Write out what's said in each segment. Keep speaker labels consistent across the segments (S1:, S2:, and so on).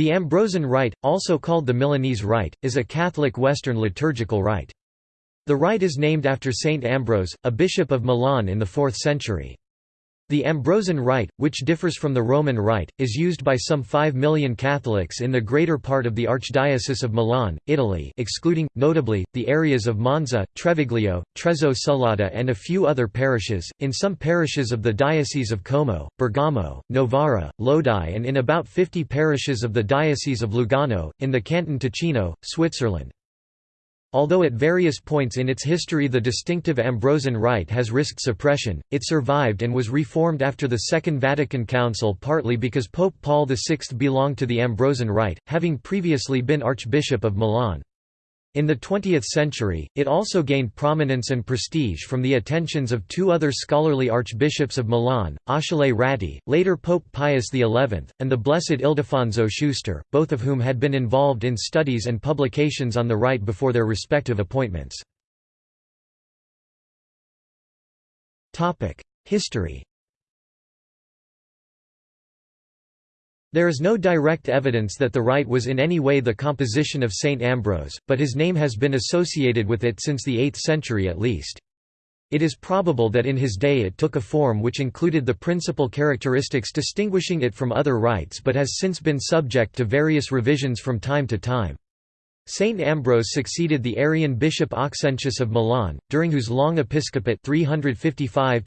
S1: The Ambrosian Rite, also called the Milanese Rite, is a Catholic Western liturgical rite. The rite is named after Saint Ambrose, a bishop of Milan in the 4th century. The Ambrosian Rite, which differs from the Roman Rite, is used by some 5 million Catholics in the greater part of the Archdiocese of Milan, Italy excluding, notably, the areas of Monza, Treviglio, Trezzo sull'Adda and a few other parishes, in some parishes of the Diocese of Como, Bergamo, Novara, Lodi and in about 50 parishes of the Diocese of Lugano, in the Canton Ticino, Switzerland. Although at various points in its history the distinctive Ambrosian rite has risked suppression, it survived and was reformed after the Second Vatican Council partly because Pope Paul VI belonged to the Ambrosian rite, having previously been Archbishop of Milan. In the 20th century, it also gained prominence and prestige from the attentions of two other scholarly archbishops of Milan, Achille Ratti, later Pope Pius XI, and the Blessed Ildefonso Schuster, both of whom had been involved in studies and publications on the rite before their respective appointments. History There is no direct evidence that the rite was in any way the composition of Saint Ambrose, but his name has been associated with it since the 8th century at least. It is probable that in his day it took a form which included the principal characteristics distinguishing it from other rites but has since been subject to various revisions from time to time. Saint Ambrose succeeded the Arian bishop Auxentius of Milan, during whose long episcopate 355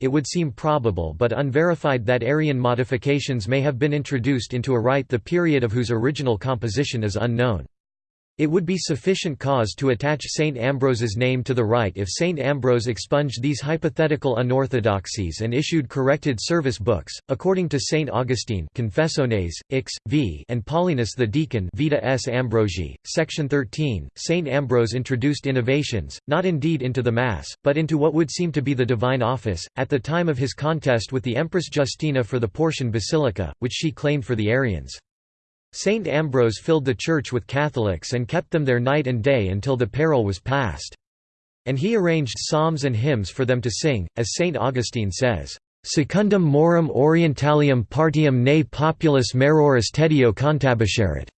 S1: it would seem probable but unverified that Arian modifications may have been introduced into a rite the period of whose original composition is unknown. It would be sufficient cause to attach Saint Ambrose's name to the rite if Saint Ambrose expunged these hypothetical unorthodoxies and issued corrected service books. According to Saint Augustine, Confessiones, Ix, v, and Paulinus the Deacon, Vita S. Ambrosii, section 13, Saint Ambrose introduced innovations, not indeed into the Mass, but into what would seem to be the divine office, at the time of his contest with the Empress Justina for the Portian Basilica, which she claimed for the Arians. Saint Ambrose filled the church with Catholics and kept them there night and day until the peril was past. And he arranged psalms and hymns for them to sing, as Saint Augustine says, Secundum morum orientalium partium ne populus meroris tedio cantabiscerit.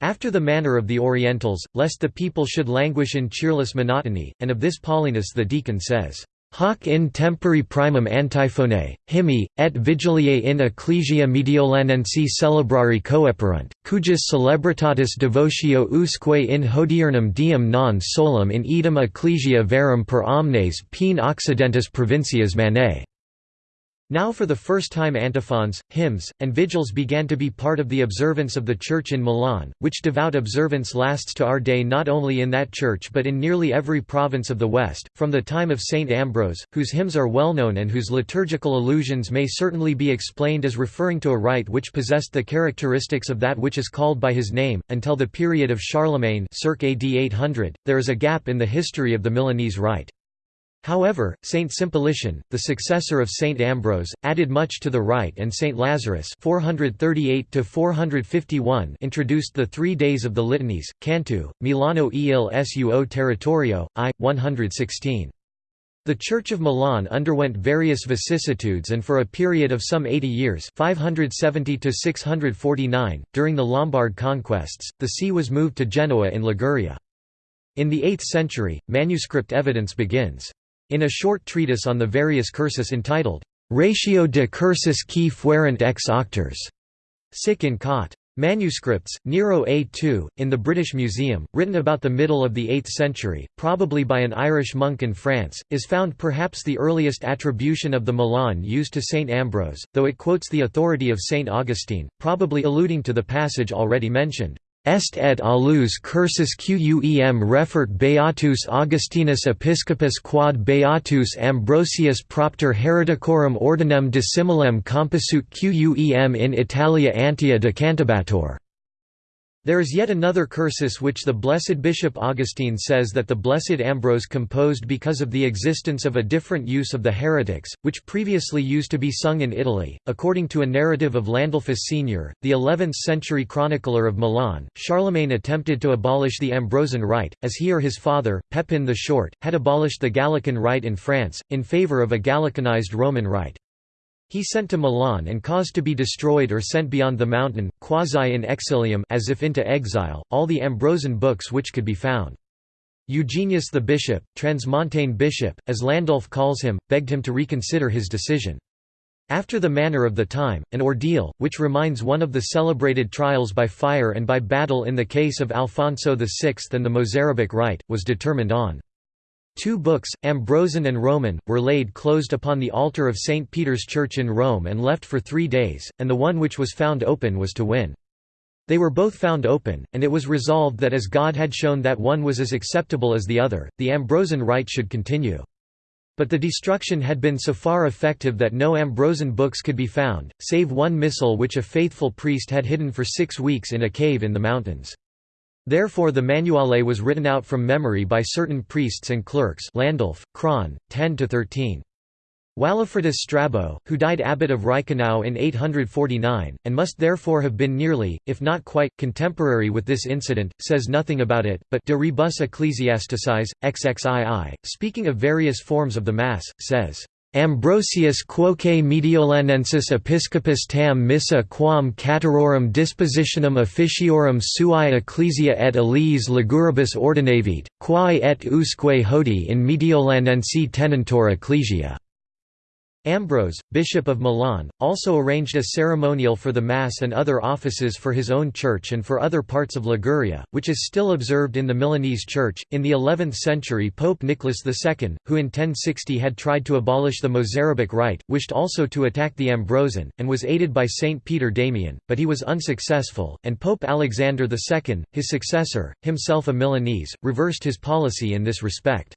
S1: After the manner of the Orientals, lest the people should languish in cheerless monotony, and of this Paulinus the deacon says, Hoc in tempori primum antiphone, hymni, et vigiliae in ecclesia mediolanensi celebrari coeperunt, cujus celebritatis devotio usque in hodiernum diem non solum in idem ecclesia verum per omnes pene occidentis provincias manae. Now for the first time antiphons, hymns, and vigils began to be part of the observance of the Church in Milan, which devout observance lasts to our day not only in that church but in nearly every province of the West, from the time of Saint Ambrose, whose hymns are well known and whose liturgical allusions may certainly be explained as referring to a rite which possessed the characteristics of that which is called by his name, until the period of Charlemagne circa AD 800, there is a gap in the history of the Milanese rite. However, Saint Simplician, the successor of Saint Ambrose, added much to the rite and Saint Lazarus 438 introduced the three days of the litanies, Cantu, Milano il suo territorio, I, 116. The Church of Milan underwent various vicissitudes and for a period of some 80 years 570 during the Lombard conquests, the see was moved to Genoa in Liguria. In the 8th century, manuscript evidence begins. In a short treatise on the various cursus entitled, Ratio de cursus qui fuerent ex auctors, sic in cot. Manuscripts, Nero A2, in the British Museum, written about the middle of the 8th century, probably by an Irish monk in France, is found perhaps the earliest attribution of the Milan used to St. Ambrose, though it quotes the authority of St. Augustine, probably alluding to the passage already mentioned. Est et alus cursus quem refert Beatus Augustinus Episcopus quad Beatus Ambrosius propter hereticorum ordinem dissimilem composut quem in Italia antia decantabator. There is yet another cursus which the blessed Bishop Augustine says that the blessed Ambrose composed because of the existence of a different use of the heretics, which previously used to be sung in Italy. According to a narrative of Landulphus Senior, the 11th century chronicler of Milan, Charlemagne attempted to abolish the Ambrosian rite, as he or his father, Pepin the Short, had abolished the Gallican rite in France, in favour of a Gallicanized Roman rite. He sent to Milan and caused to be destroyed or sent beyond the mountain, quasi in exilium as if into exile, all the Ambrosian books which could be found. Eugenius the bishop, Transmontane bishop, as Landulf calls him, begged him to reconsider his decision. After the manner of the time, an ordeal, which reminds one of the celebrated trials by fire and by battle in the case of Alfonso VI and the Mozarabic rite, was determined on. Two books, Ambrosian and Roman, were laid closed upon the altar of St. Peter's Church in Rome and left for three days, and the one which was found open was to win. They were both found open, and it was resolved that as God had shown that one was as acceptable as the other, the Ambrosian rite should continue. But the destruction had been so far effective that no Ambrosian books could be found, save one missal which a faithful priest had hidden for six weeks in a cave in the mountains. Therefore the Manuale was written out from memory by certain priests and clerks Landulf, Cron, 10–13. Walafridus Strabo, who died abbot of Reichenau in 849, and must therefore have been nearly, if not quite, contemporary with this incident, says nothing about it, but De Rebus Ecclesiasticis, XXII, speaking of various forms of the Mass, says, Ambrosius quoque Mediolanensis episcopus tam missa quam caterorum dispositionem officiorum sui ecclesia et eliis liguribus ordinavit, quae et usque hodi in Mediolanensi tenentur ecclesia. Ambrose, Bishop of Milan, also arranged a ceremonial for the Mass and other offices for his own church and for other parts of Liguria, which is still observed in the Milanese church. In the 11th century, Pope Nicholas II, who in 1060 had tried to abolish the Mozarabic rite, wished also to attack the Ambrosian, and was aided by Saint Peter Damian, but he was unsuccessful, and Pope Alexander II, his successor, himself a Milanese, reversed his policy in this respect.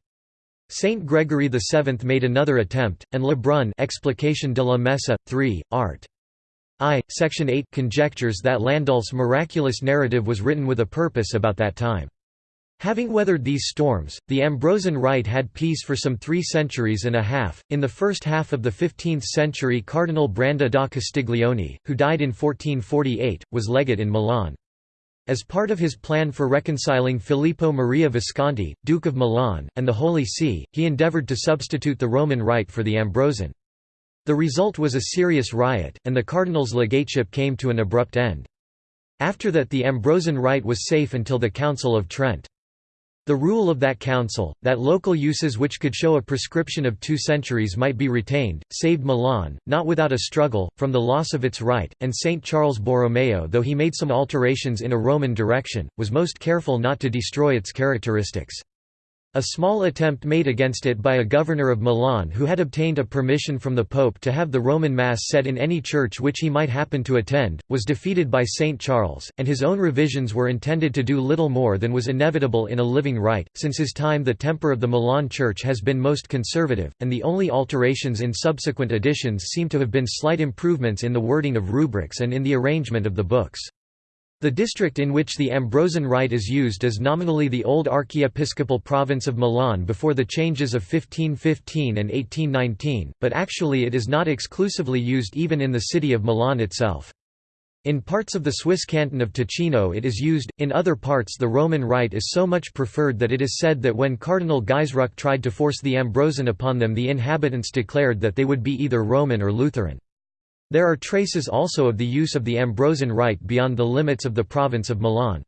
S1: Saint Gregory VII made another attempt, and Lebrun Explication de la Messe, 3, art. I, section 8 conjectures that Landulf's miraculous narrative was written with a purpose about that time. Having weathered these storms, the Ambrosian Rite had peace for some three centuries and a half. In the first half of the 15th century, Cardinal Branda da Castiglione, who died in 1448, was legate in Milan. As part of his plan for reconciling Filippo Maria Visconti, Duke of Milan, and the Holy See, he endeavoured to substitute the Roman Rite for the Ambrosian. The result was a serious riot, and the cardinal's legateship came to an abrupt end. After that the Ambrosian Rite was safe until the Council of Trent. The rule of that council, that local uses which could show a prescription of two centuries might be retained, saved Milan, not without a struggle, from the loss of its right, and St. Charles Borromeo though he made some alterations in a Roman direction, was most careful not to destroy its characteristics. A small attempt made against it by a governor of Milan who had obtained a permission from the Pope to have the Roman Mass said in any church which he might happen to attend, was defeated by St. Charles, and his own revisions were intended to do little more than was inevitable in a living rite. Since his time the temper of the Milan church has been most conservative, and the only alterations in subsequent editions seem to have been slight improvements in the wording of rubrics and in the arrangement of the books. The district in which the Ambrosian Rite is used is nominally the old archiepiscopal province of Milan before the changes of 1515 and 1819, but actually it is not exclusively used even in the city of Milan itself. In parts of the Swiss canton of Ticino it is used, in other parts the Roman Rite is so much preferred that it is said that when Cardinal Gaisruck tried to force the Ambrosian upon them the inhabitants declared that they would be either Roman or Lutheran. There are traces also of the use of the Ambrosian rite beyond the limits of the province of Milan.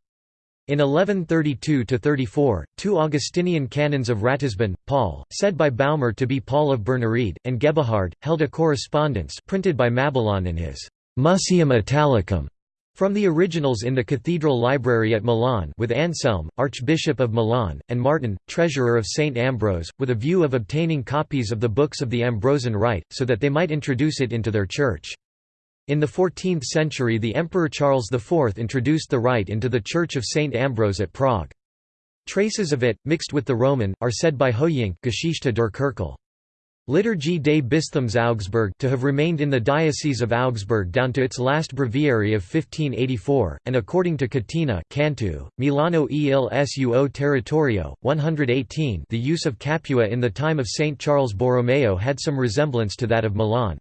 S1: In 1132–34, two Augustinian canons of Ratisbon, Paul, said by Baumer to be Paul of Bernried, and Gebehard, held a correspondence printed by Mabillon in his Museum Italicum from the originals in the cathedral library at Milan with Anselm, Archbishop of Milan, and Martin, treasurer of St. Ambrose, with a view of obtaining copies of the books of the Ambrosian Rite, so that they might introduce it into their church. In the 14th century the Emperor Charles IV introduced the rite into the Church of St. Ambrose at Prague. Traces of it, mixed with the Roman, are said by Hoeynck Geschichte der Kirche. Liturgie des Bistums Augsburg to have remained in the Diocese of Augsburg down to its last breviary of 1584, and according to Catina Cantu, Milano e il suo territorio, 118 the use of Capua in the time of St. Charles Borromeo had some resemblance to that of Milan.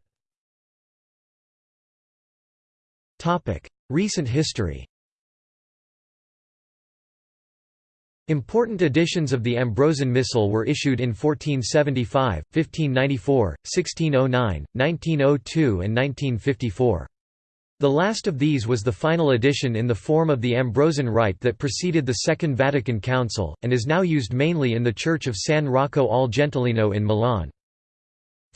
S1: Recent history Important editions of the Ambrosian Missal were issued in 1475, 1594, 1609, 1902 and 1954. The last of these was the final edition in the form of the Ambrosian Rite that preceded the Second Vatican Council, and is now used mainly in the Church of San Rocco al Gentilino in Milan.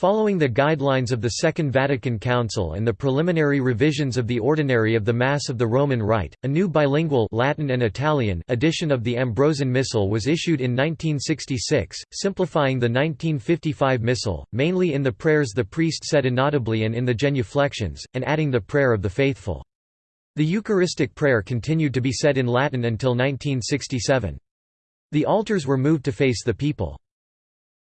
S1: Following the guidelines of the Second Vatican Council and the preliminary revisions of the Ordinary of the Mass of the Roman Rite, a new bilingual Latin and Italian edition of the Ambrosian Missal was issued in 1966, simplifying the 1955 Missal, mainly in the prayers the priest said inaudibly and in the genuflections, and adding the prayer of the faithful. The Eucharistic prayer continued to be said in Latin until 1967. The altars were moved to face the people.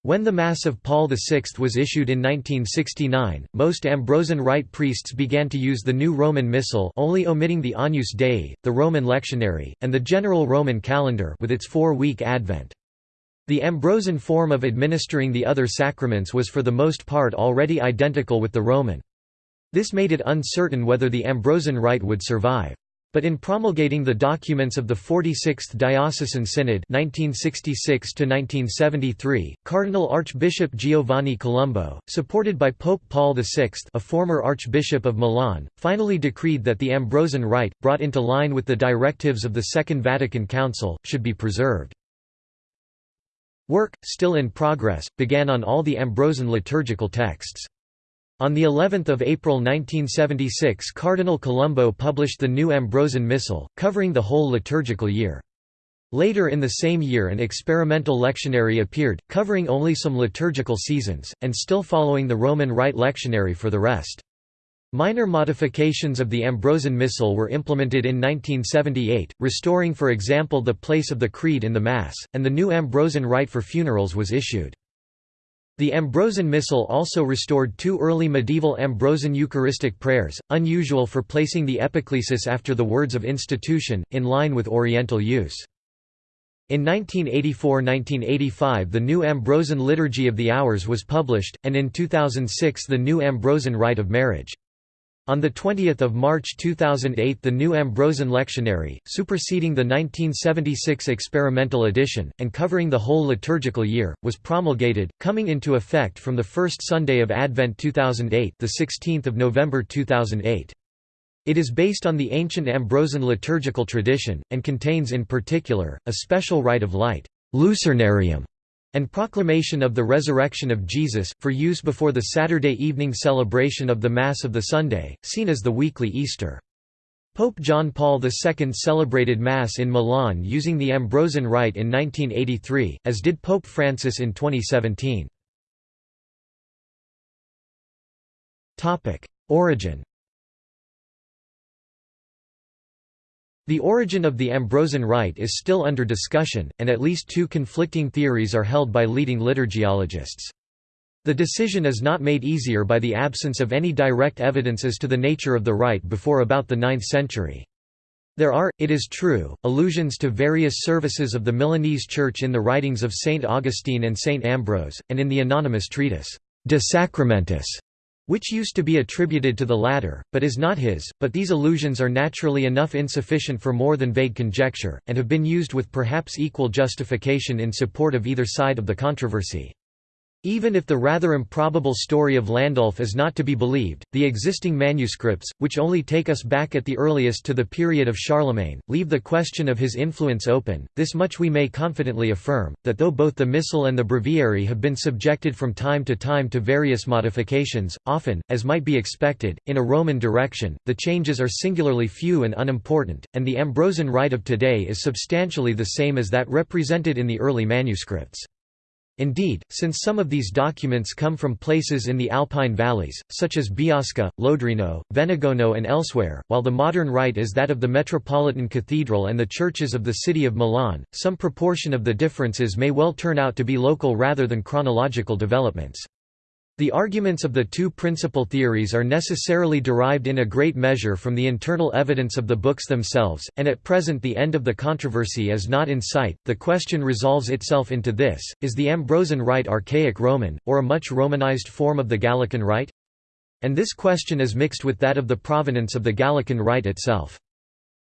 S1: When the Mass of Paul VI was issued in 1969, most Ambrosian Rite priests began to use the new Roman Missal only omitting the Agnus Dei, the Roman lectionary, and the general Roman calendar with its four-week Advent. The Ambrosian form of administering the other sacraments was for the most part already identical with the Roman. This made it uncertain whether the Ambrosian Rite would survive. But in promulgating the documents of the 46th Diocesan Synod 1966 Cardinal Archbishop Giovanni Colombo, supported by Pope Paul VI a former Archbishop of Milan, finally decreed that the Ambrosian Rite, brought into line with the directives of the Second Vatican Council, should be preserved. Work, still in progress, began on all the Ambrosian liturgical texts. On the 11th of April 1976 Cardinal Colombo published the new Ambrosian Missal, covering the whole liturgical year. Later in the same year an experimental lectionary appeared, covering only some liturgical seasons, and still following the Roman Rite lectionary for the rest. Minor modifications of the Ambrosian Missal were implemented in 1978, restoring for example the place of the Creed in the Mass, and the new Ambrosian Rite for funerals was issued. The Ambrosian Missal also restored two early medieval Ambrosian Eucharistic prayers, unusual for placing the epiclesis after the words of institution, in line with Oriental use. In 1984–1985 the new Ambrosian Liturgy of the Hours was published, and in 2006 the new Ambrosian Rite of Marriage. On 20 March 2008 the new Ambrosian Lectionary, superseding the 1976 experimental edition, and covering the whole liturgical year, was promulgated, coming into effect from the first Sunday of Advent 2008 the 16th of November 2008. It is based on the ancient Ambrosian liturgical tradition, and contains in particular, a special rite of light Lucernarium, and proclamation of the resurrection of Jesus, for use before the Saturday evening celebration of the Mass of the Sunday, seen as the weekly Easter. Pope John Paul II celebrated Mass in Milan using the Ambrosian Rite in 1983, as did Pope Francis in 2017. Origin The origin of the Ambrosian Rite is still under discussion, and at least two conflicting theories are held by leading liturgiologists. The decision is not made easier by the absence of any direct evidence as to the nature of the rite before about the 9th century. There are, it is true, allusions to various services of the Milanese Church in the writings of Saint Augustine and Saint Ambrose, and in the anonymous treatise, De Sacramentis, which used to be attributed to the latter, but is not his, but these allusions are naturally enough insufficient for more than vague conjecture, and have been used with perhaps equal justification in support of either side of the controversy. Even if the rather improbable story of Landulf is not to be believed, the existing manuscripts, which only take us back at the earliest to the period of Charlemagne, leave the question of his influence open. This much we may confidently affirm, that though both the Missal and the Breviary have been subjected from time to time to various modifications, often, as might be expected, in a Roman direction, the changes are singularly few and unimportant, and the Ambrosian rite of today is substantially the same as that represented in the early manuscripts. Indeed, since some of these documents come from places in the Alpine valleys, such as Biasca, Lodrino, Venegono and elsewhere, while the modern rite is that of the Metropolitan Cathedral and the churches of the city of Milan, some proportion of the differences may well turn out to be local rather than chronological developments. The arguments of the two principal theories are necessarily derived in a great measure from the internal evidence of the books themselves, and at present the end of the controversy is not in sight. The question resolves itself into this Is the Ambrosian Rite archaic Roman, or a much Romanized form of the Gallican Rite? And this question is mixed with that of the provenance of the Gallican Rite itself.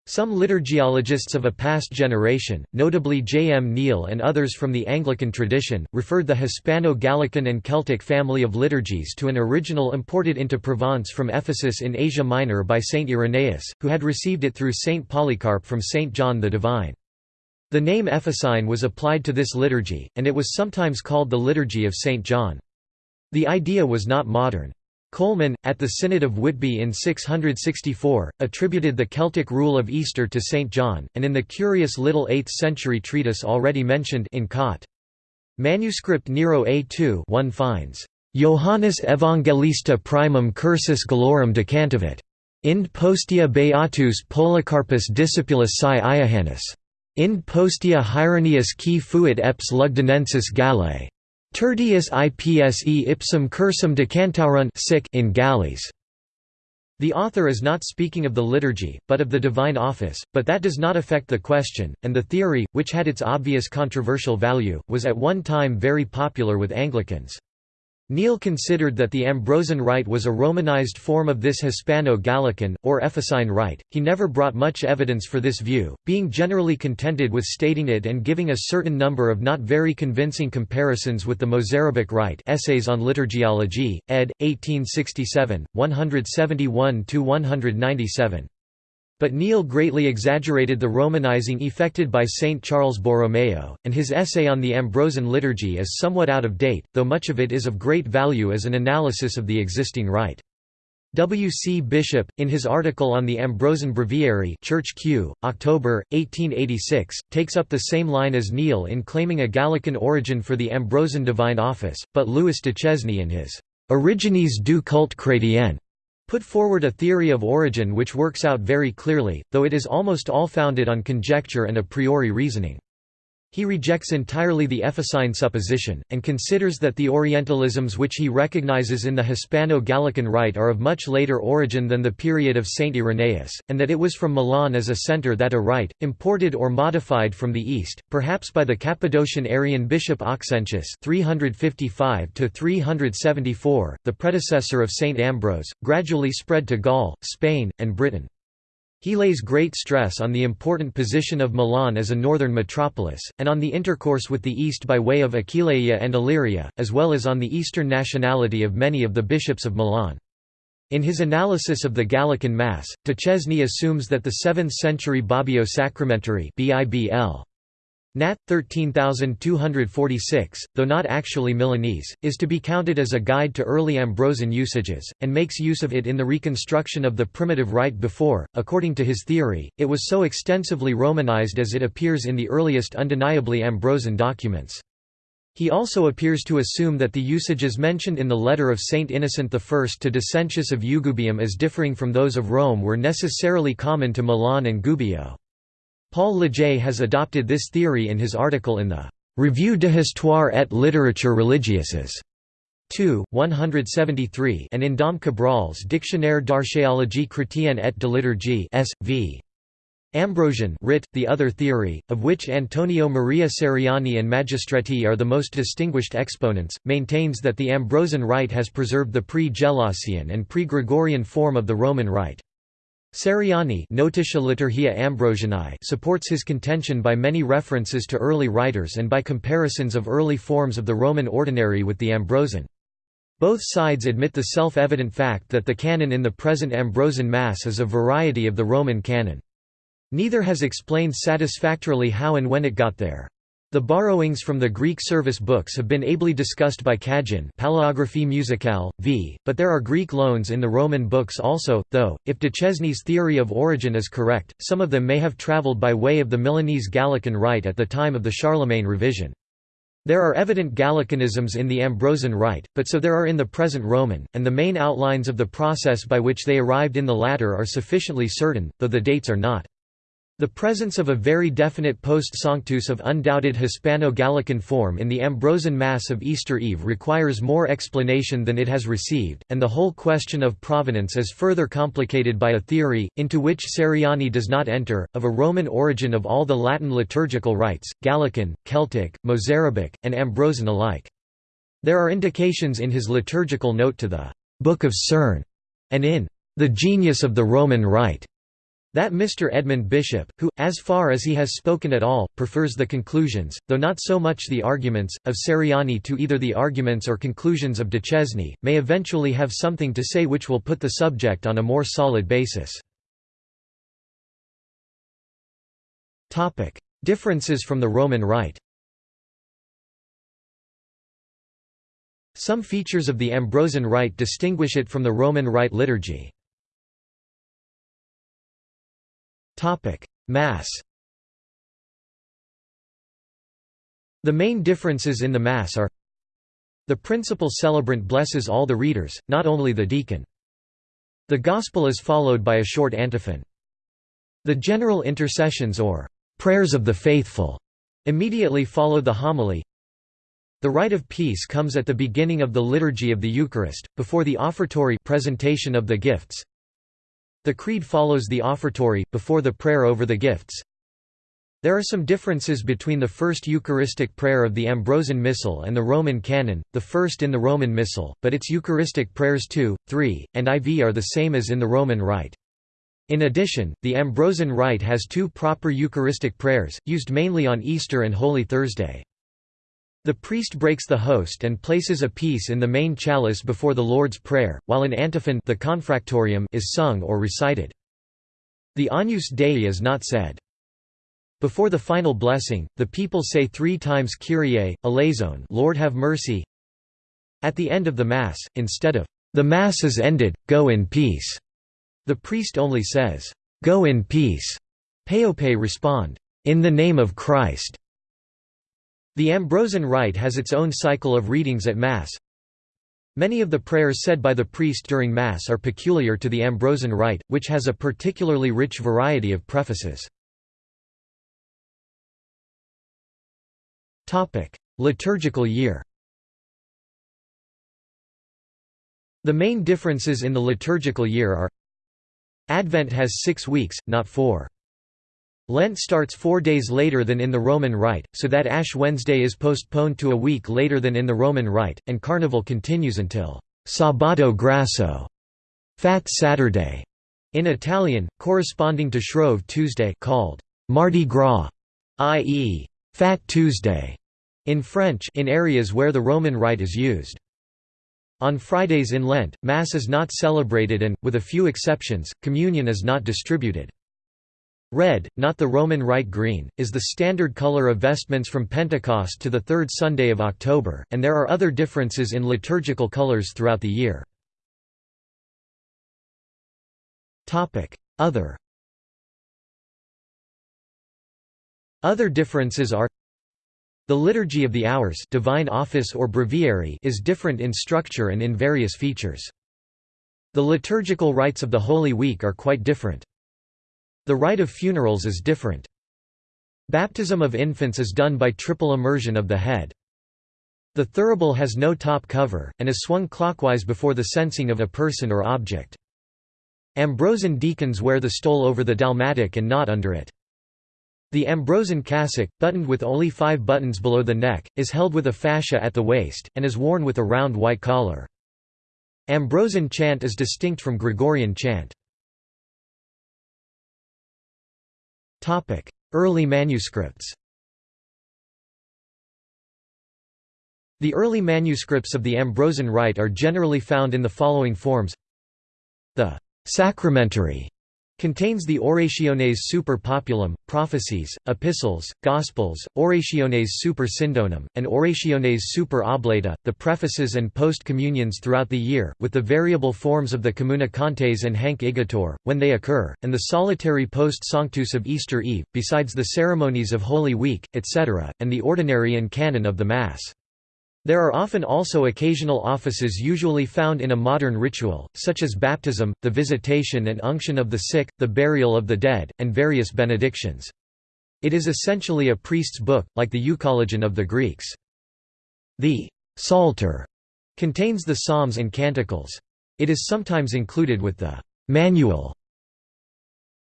S1: Some liturgiologists of a past generation, notably J. M. Neale and others from the Anglican tradition, referred the Hispano-Gallican and Celtic family of liturgies to an original imported into Provence from Ephesus in Asia Minor by Saint Irenaeus, who had received it through Saint Polycarp from Saint John the Divine. The name Ephesine was applied to this liturgy, and it was sometimes called the Liturgy of Saint John. The idea was not modern. Colman, at the Synod of Whitby in 664, attributed the Celtic rule of Easter to St. John, and in the curious little 8th-century treatise already mentioned in Cot. Manuscript Nero A2 one finds, "'Johannes Evangelista primum cursus galorum decantavit. Ind postia beatus Polycarpus discipulus sci Iohannes. Ind postia Hieronius qui fuit eps Lugdunensis Gallae. Tertius ipse ipsum cursum decantauron in galleys. The author is not speaking of the liturgy, but of the divine office, but that does not affect the question, and the theory, which had its obvious controversial value, was at one time very popular with Anglicans. Neale considered that the Ambrosian rite was a Romanized form of this Hispano-Gallican, or Ephesine rite. He never brought much evidence for this view, being generally contented with stating it and giving a certain number of not very convincing comparisons with the Mozarabic rite Essays on Liturgiology, ed. 1867, 171–197. But Neale greatly exaggerated the Romanizing effected by Saint Charles Borromeo, and his essay on the Ambrosian liturgy is somewhat out of date, though much of it is of great value as an analysis of the existing rite. W. C. Bishop, in his article on the Ambrosian Breviary Church Q, October, 1886, takes up the same line as Neale in claiming a Gallican origin for the Ambrosian divine office, but Louis Duchesne in his Origines du culte chrétien put forward a theory of origin which works out very clearly, though it is almost all founded on conjecture and a priori reasoning. He rejects entirely the Ephesine supposition, and considers that the Orientalisms which he recognizes in the Hispano-Gallican rite are of much later origin than the period of Saint Irenaeus, and that it was from Milan as a centre that a rite, imported or modified from the east, perhaps by the Cappadocian Arian bishop Auxentius 355–374, the predecessor of Saint Ambrose, gradually spread to Gaul, Spain, and Britain. He lays great stress on the important position of Milan as a northern metropolis, and on the intercourse with the east by way of Aquileia and Illyria, as well as on the eastern nationality of many of the bishops of Milan. In his analysis of the Gallican Mass, Duchesne assumes that the 7th-century Bobbio Sacramentary BIBL Nat. 13246, though not actually Milanese, is to be counted as a guide to early Ambrosian usages, and makes use of it in the reconstruction of the primitive rite before. According to his theory, it was so extensively Romanized as it appears in the earliest undeniably Ambrosian documents. He also appears to assume that the usages mentioned in the letter of Saint Innocent I to Decentius of Eugubium as differing from those of Rome were necessarily common to Milan and Gubbio. Paul Lejay has adopted this theory in his article in the Revue de Histoire et littérature religieuses 2, 173 and in Dom Cabrol's Dictionnaire d'archéologie chrétienne et de liturgie S.V. Ambrosian writ, the other theory, of which Antonio Maria Ceriani and Magistretti are the most distinguished exponents, maintains that the Ambrosian rite has preserved the pre-Gelasian and pre-Gregorian form of the Roman rite. Ceriani supports his contention by many references to early writers and by comparisons of early forms of the Roman ordinary with the Ambrosian. Both sides admit the self-evident fact that the canon in the present Ambrosian Mass is a variety of the Roman canon. Neither has explained satisfactorily how and when it got there. The borrowings from the Greek service books have been ably discussed by Cagin Palaeographie musicale, v, but there are Greek loans in the Roman books also, though, if Duchesne's theory of origin is correct, some of them may have travelled by way of the Milanese Gallican rite at the time of the Charlemagne revision. There are evident Gallicanisms in the Ambrosian rite, but so there are in the present Roman, and the main outlines of the process by which they arrived in the latter are sufficiently certain, though the dates are not. The presence of a very definite post-Sanctus of undoubted Hispano-Gallican form in the Ambrosian Mass of Easter Eve requires more explanation than it has received, and the whole question of provenance is further complicated by a theory, into which Ceriani does not enter, of a Roman origin of all the Latin liturgical rites, Gallican, Celtic, Mozarabic, and Ambrosian alike. There are indications in his liturgical note to the Book of Cerne, and in The Genius of the Roman Rite, That Mr. Edmund Bishop, who, as far as he has spoken at all, prefers the conclusions, though not so much the arguments, of Ceriani to either the arguments or conclusions of Duchesne, may eventually have something to say which will put the subject on a more solid basis. Differences from the Roman Rite Some features of the Ambrosian Rite distinguish it from the Roman Rite liturgy. Mass The main differences in the Mass are The principal celebrant blesses all the readers, not only the deacon. The Gospel is followed by a short antiphon. The general intercessions or prayers of the faithful immediately follow the homily. The rite of peace comes at the beginning of the liturgy of the Eucharist, before the offertory presentation of the gifts. The creed follows the offertory, before the prayer over the gifts. There are some differences between the first Eucharistic prayer of the Ambrosian Missal and the Roman Canon, the first in the Roman Missal, but its Eucharistic prayers 2, 3, and IV are the same as in the Roman Rite. In addition, the Ambrosian Rite has two proper Eucharistic prayers, used mainly on Easter and Holy Thursday. The priest breaks the host and places a piece in the main chalice before the Lord's Prayer, while an antiphon the confractorium is sung or recited. The Agnus Dei is not said. Before the final blessing, the people say three times Kyrie, eleison Lord have mercy. At the end of the Mass, instead of, "'The Mass is ended, go in peace'", the priest only says, "'Go in peace'". Paope respond, "'In the name of Christ'". The Ambrosian Rite has its own cycle of readings at Mass. Many of the prayers said by the priest during Mass are peculiar to the Ambrosian Rite, which has a particularly rich variety of prefaces. Liturgical year The main differences in the liturgical year are Advent has six weeks, not four. Lent starts four days later than in the Roman Rite, so that Ash Wednesday is postponed to a week later than in the Roman Rite, and Carnival continues until Sabato Grasso, Fat Saturday, in Italian, corresponding to Shrove Tuesday called Mardi Gras, i.e., Fat Tuesday, in French in areas where the Roman Rite is used. On Fridays in Lent, Mass is not celebrated and, with a few exceptions, communion is not distributed. Red, not the Roman Rite green, is the standard color of vestments from Pentecost to the third Sunday of October, and there are other differences in liturgical colors throughout the year. Other Other differences are The Liturgy of the Hours divine office or breviary is different in structure and in various features. The liturgical rites of the Holy Week are quite different. The rite of funerals is different. Baptism of infants is done by triple immersion of the head. The thurible has no top cover, and is swung clockwise before the censing of a person or object. Ambrosian deacons wear the stole over the dalmatic and not under it. The Ambrosian cassock, buttoned with only five buttons below the neck, is held with a fascia at the waist, and is worn with a round white collar. Ambrosian chant is distinct from Gregorian chant. Early manuscripts. The early manuscripts of the Ambrosian Rite are generally found in the following forms. The «sacramentary» Contains the Orationes super populum, prophecies, epistles, gospels, Orationes super syndonum, and Orationes super oblata, the prefaces and post-communions throughout the year, with the variable forms of the communicantes and hanc igitur, when they occur, and the solitary post sanctus of Easter Eve, besides the ceremonies of Holy Week, etc., and the ordinary and canon of the Mass. There are often also occasional offices usually found in a modern ritual, such as baptism, the visitation and unction of the sick, the burial of the dead, and various benedictions. It is essentially a priest's book, like the Euchologion of the Greeks. The Psalter contains the psalms and canticles. It is sometimes included with the manual.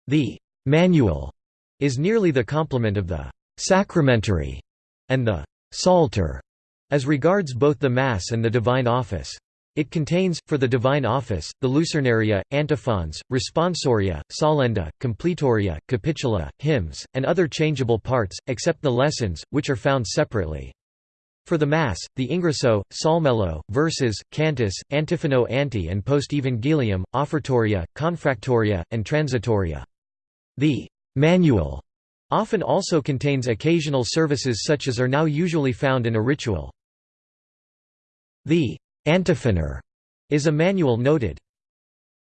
S1: The manual is nearly the complement of the sacramentary and the psalter as regards both the Mass and the divine office. It contains, for the divine office, the Lucernaria, antiphons, responsoria, solenda, completoria, capitula, hymns, and other changeable parts, except the lessons, which are found separately. For the Mass, the Ingresso, Psalmelo, verses, cantus, antiphono ante and post-evangelium, offertoria, confractoria, and transitoria. The «manual» often also contains occasional services such as are now usually found in a ritual. The «antiphoner» is a manual noted.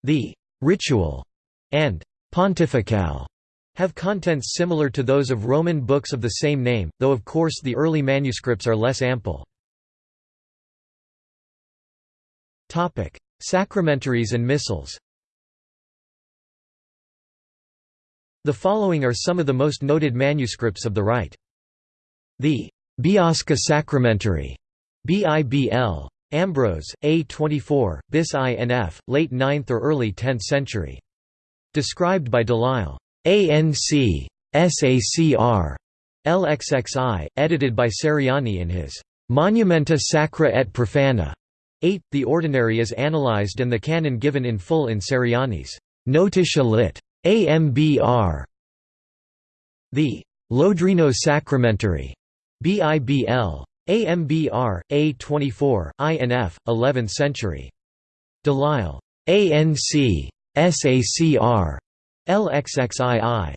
S1: The «ritual» and «pontificale» have contents similar to those of Roman books of the same name, though of course the early manuscripts are less ample. Sacramentaries and missals The following are some of the most noted manuscripts of the Rite. The Biasca Sacramentary, BIBL, Ambrose, A24, bis INF, late 9th or early 10th century. Described by Delisle. ANC. SACR. LXXI, edited by Ceriani in his Monumenta Sacra et Profana. 8. The ordinary is analyzed and the canon given in full in Ceriani's Notitia lit. AMBR. The Lodrino Sacramentary. BIBL. AMBR, A24, INF, 11th century. Delisle. ANC. SACR. LXXII.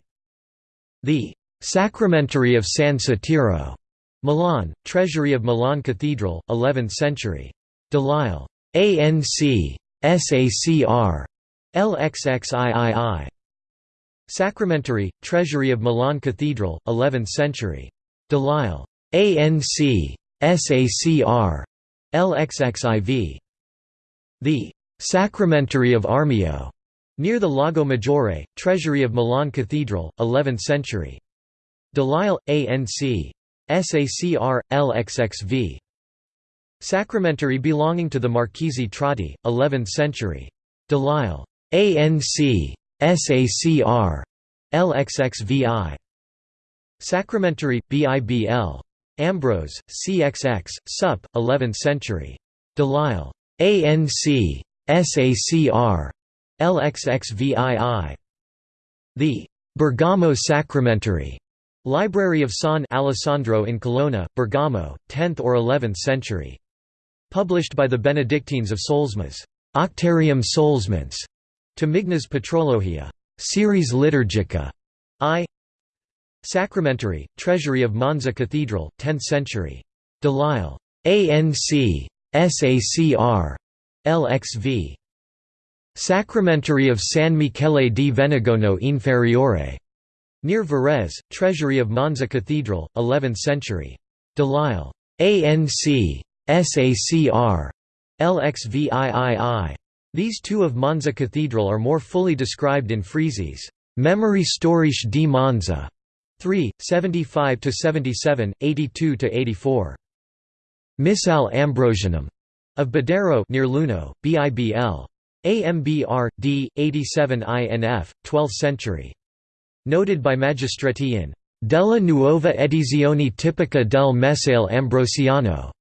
S1: The Sacramentary of San Sotiro. Milan, Treasury of Milan Cathedral, 11th century. Delisle. ANC. SACR. LXXIII. Sacramentary, Treasury of Milan Cathedral, 11th century. Delisle. ANC. SACR. LXXIV. The Sacramentary of Armio. Near the Lago Maggiore, Treasury of Milan Cathedral, 11th century. Delisle, ANC. SACR, LXXV. Sacramentary belonging to the Marchesi Trotti, 11th century. Delisle. ANC. SACR. LXXVI. Sacramentary, BIBL. Ambrose, CXX, Sup, 11th century. Delisle. ANC. SACR. LXXVII. The Bergamo Sacramentary Library of San Alessandro in Colonna, Bergamo, 10th or 11th century. Published by the Benedictines of Solesmes. Octarium Solesmens. To Mignas Patrologia. Series Liturgica. I. Sacramentary, Treasury of Monza Cathedral, 10th century. Delisle. ANC. SACR. LXV. Sacramentary of San Michele di Venegono Inferiore. Near Varese, Treasury of Monza Cathedral, 11th century. Delisle. ANC. SACR. LXVIII. These two of Monza Cathedral are more fully described in Frisi's Memorie Storiche di Monza 3, 75–77, 82 to 84. Missal Ambrosianum of Badero near Luino, BIBL. AMBR, D, 87 INF, 12th century. Noted by Magistretti in Della nuova edizione tipica del Messale Ambrosiano.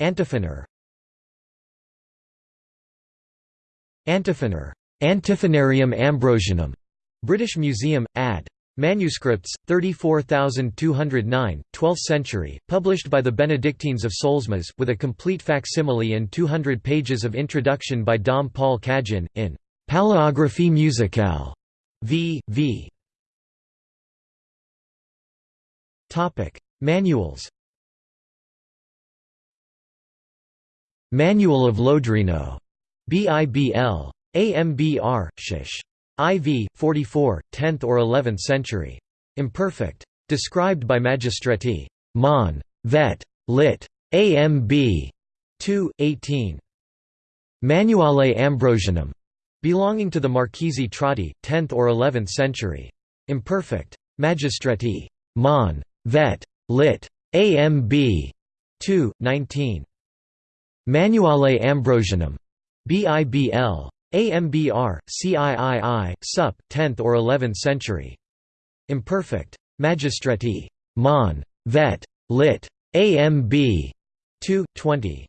S1: Antiphoner Antiphoner Antiphonarium Ambrosianum, British Museum, Add. Manuscripts, 34209, 12th century, published by the Benedictines of Solesmes, with a complete facsimile and 200 pages of introduction by Dom Paul Cagin, in Paleographie musicale. V. V. Manuals Manual of Lodrino. BIBL. AMBR, Shish. IV, 44, 10th or 11th century. Imperfect. Described by Magistretti. Mon. Vet. Lit. AMB. 2, 18. Manuale Ambrosianum. Belonging to the Marchesi Trotti, 10th or 11th century. Imperfect. Magistretti. Mon. Vet. Lit. AMB. 2, 19. Manuale Ambrosianum. BIBL. AMBR, CIII, Sup, 10th or 11th century. Imperfect. Magistretti. Mon. Vet. Lit. AMB 2, 20.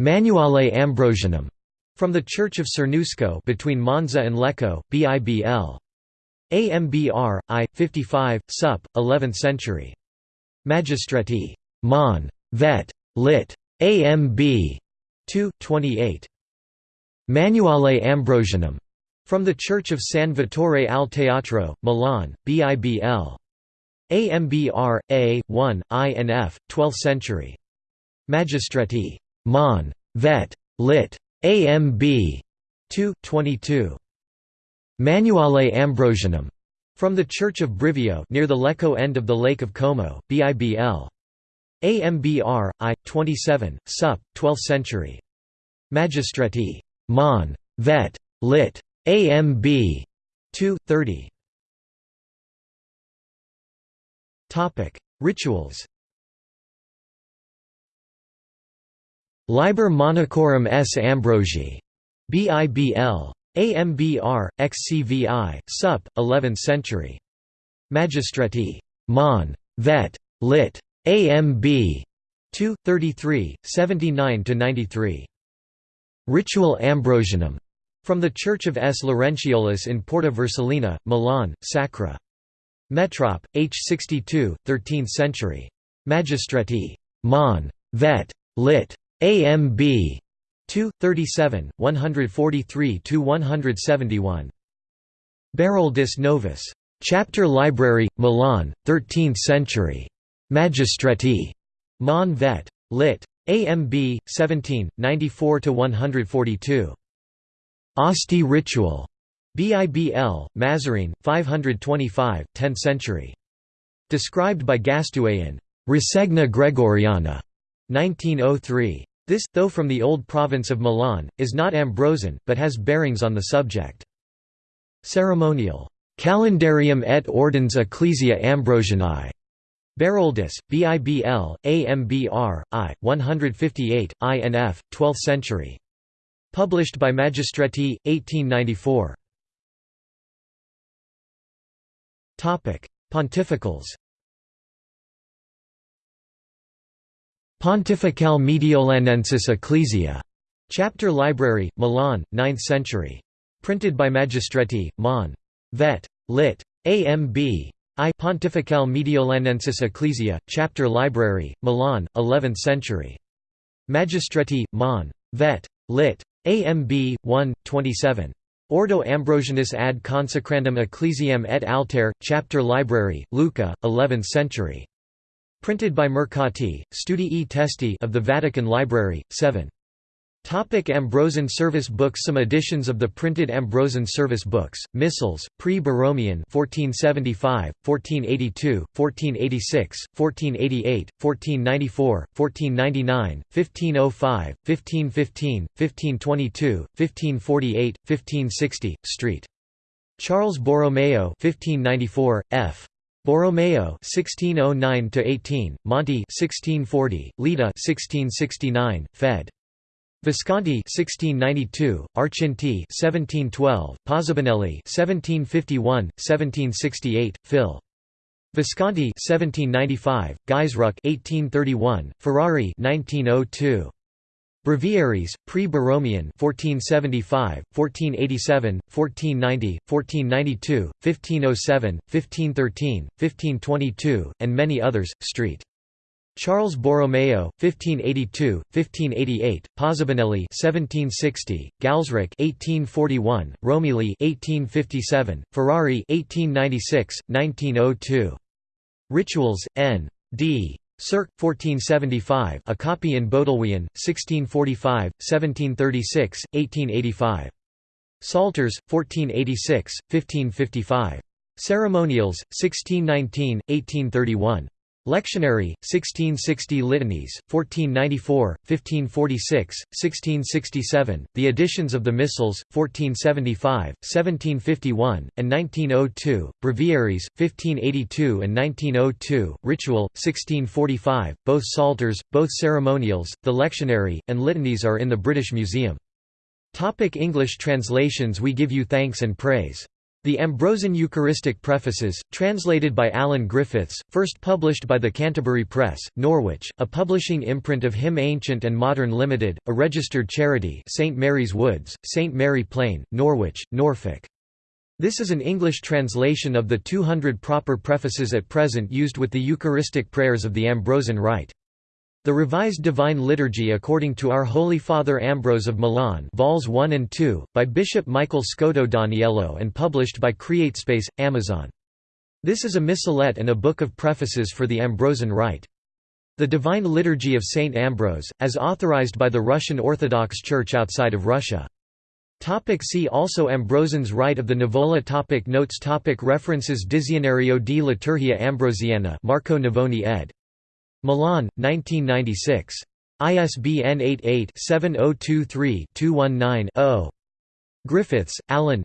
S1: Manuale Ambrosianum, from the Church of Cernusco between Monza and Lecco, BIBL. AMBR, I, 55, sup, 11th century. Magistretti. Mon. Vet. Lit. AMB. 2, 28. Manuale Ambrosianum, from the Church of San Vittore al Teatro, Milan, BIBL. AMBR, A, 1, I and F, 12th century. Magistretti. Mon. Vet. Lit. AMB. 2, 22. Manuale Ambrosianum, from the Church of Brivio near the Lecco end of the Lake of Como, BIBL. AMBR, I, 27, sup, 12th century. Magistretti. Mon. Vet. Lit. AMB. 2, 30. Rituals Liber Monachorum S. Ambrosii. BIBL. AMBR, XCVI, Sup, 11th century. Magistretti. Mon. Vet. Lit. AMB. 2, 33, 79–93. Ritual Ambrosianum. From the Church of S. Laurentiolus in Porta Vercellina, Milan, Sacra. Metrop, H. 62, 13th century. Magistretti. Mon. Vet. Lit. AMB. 2, 37, 143–171. Beroldus Novus. Chapter Library, Milan, 13th century. Magistretti. Mon vet. Lit. AMB, 17, 94–142. Asti ritual. BIBL, Mazarine, 525, 10th century. Described by Gastoué in Rassegna Gregoriana, 1903. This, though from the old province of Milan, is not Ambrosian, but has bearings on the subject. Ceremonial. Calendarium et ordens ecclesia Ambrosianae. Beroldus, BIBL, AMBR, I, 158, INF, 12th century. Published by Magistretti, 1894. Pontificals Pontifical Mediolanensis Ecclesia. Chapter Library, Milan, 9th century. Printed by Magistretti, Mon. Vet. Lit. AMB. I Pontifical Mediolanensis Ecclesia, Chapter Library, Milan, 11th century. Magistretti, Mon. Vet. Lit. AMB. 1, 27. Ordo Ambrosianus ad consecrandum ecclesiam et alter, Chapter Library, Lucca, 11th century. Printed by Mercati, Studii Testi of the Vatican Library, 7. Topic Ambrosian service books Some editions of the printed Ambrosian service books, Missals, pre-Borromean 1475, 1482, 1486, 1488, 1494, 1499, 1505, 1515, 1522, 1548, 1560, St. Charles Borromeo 1594, f. Borromeo (1609–18), Monti (1640), Litta (1669), Fed. Visconti 1692, Archinti 1712, Pozzobanelli 1751, 1768, Phil. Visconti 1795, Gaisruck 1831, Ferrari 1902. Breviaries, pre-Borromean 1475, 1487, 1490, 1492, 1507, 1513, 1522, and many others. Street. Charles Borromeo, 1582, 1588, Pozzobanelli 1760, Gaisruck 1841, Romilli 1857, Ferrari 1896, 1902. Rituals, N. D. Cirque, 1475 a copy in Bodleian, 1645, 1736, 1885. Psalters, 1486, 1555. Ceremonials, 1619, 1831. Lectionary, 1660 Litanies, 1494, 1546, 1667, the editions of the Missals, 1475, 1751, and 1902, Breviaries, 1582 and 1902, Ritual, 1645, both Psalters, both ceremonials, the lectionary, and litanies are in the British Museum. Topic English translations We give you thanks and praise. The Ambrosian Eucharistic Prefaces, translated by Alan Griffiths, first published by the Canterbury Press, Norwich, a publishing imprint of Hymn Ancient and Modern Limited, a registered charity St Mary's Woods, St Mary Plain, Norwich, Norfolk. This is an English translation of the 200 proper prefaces at present used with the Eucharistic prayers of the Ambrosian Rite. The Revised Divine Liturgy according to Our Holy Father Ambrose of Milan Vols 1 and 2, by Bishop Michael Scotto Daniello and published by CreateSpace, Amazon. This is a missalette and a book of prefaces for the Ambrosian Rite. The Divine Liturgy of Saint Ambrose, as authorized by the Russian Orthodox Church outside of Russia. Topic see also Ambrosian's Rite of the Nivola topic Notes topic References Dizionario di Liturgia Ambrosiana Marco Navoni ed. Milan, 1996. ISBN 88-7023-219-0. Griffiths, Alan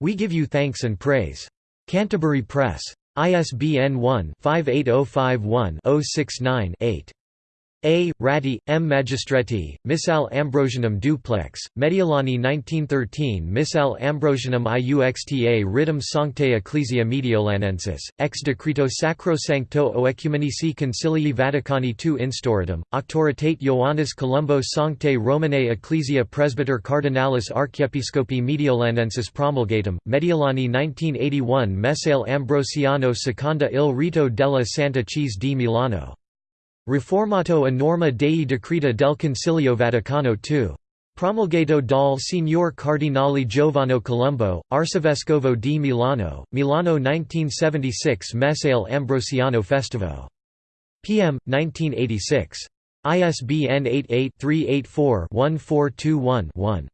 S1: We Give You Thanks and Praise. Canterbury Press. ISBN 1-58051-069-8. A. Ratti, M. Magistretti, Missale Ambrosianum duplex, Mediolani 1913 Missale Ambrosianum iuxta Ritum Sanctae Ecclesia Mediolanensis, ex decreto Sacrosancto o Ecumenici Concilii Vaticani II Instauratum, Auctoritate Ioannis Colombo Sanctae Romanae Ecclesia Presbyter Cardinalis Archiepiscopi Mediolanensis promulgatum, Mediolani 1981 Messale Ambrosiano Seconda il rito della Santa Chiesa di Milano Riformato a norma dei decreta del Concilio Vaticano II. Promulgato dal Signor Cardinale Giovanni Colombo, Arcivescovo di Milano, Milano 1976 Messale Ambrosiano Festivo. PM, 1986. ISBN 88-384-1421-1.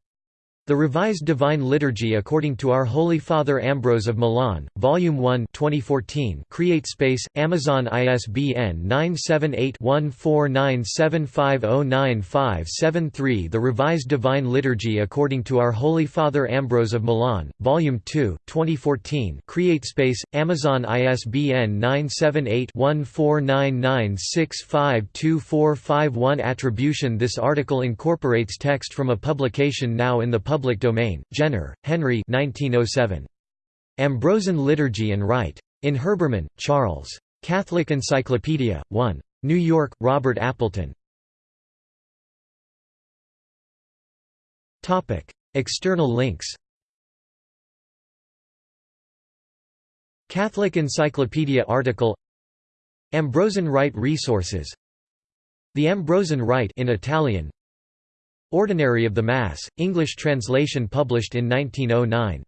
S1: The Revised Divine Liturgy according to Our Holy Father Ambrose of Milan, Volume 1 2014 CreateSpace, Amazon ISBN 978-1497509573 The Revised Divine Liturgy according to Our Holy Father Ambrose of Milan, Volume 2 2014 CreateSpace, Amazon ISBN 978-1499652451 Attribution. This article incorporates text from a publication now in the public Public Domain, Jenner, Henry 1907. Ambrosian Liturgy and Rite. In Herbermann, Charles. Catholic Encyclopedia, 1. New York, Robert Appleton. External links Catholic Encyclopedia article Ambrosian Rite resources The Ambrosian Rite in Italian Ordinary of the Mass, English translation published in 1909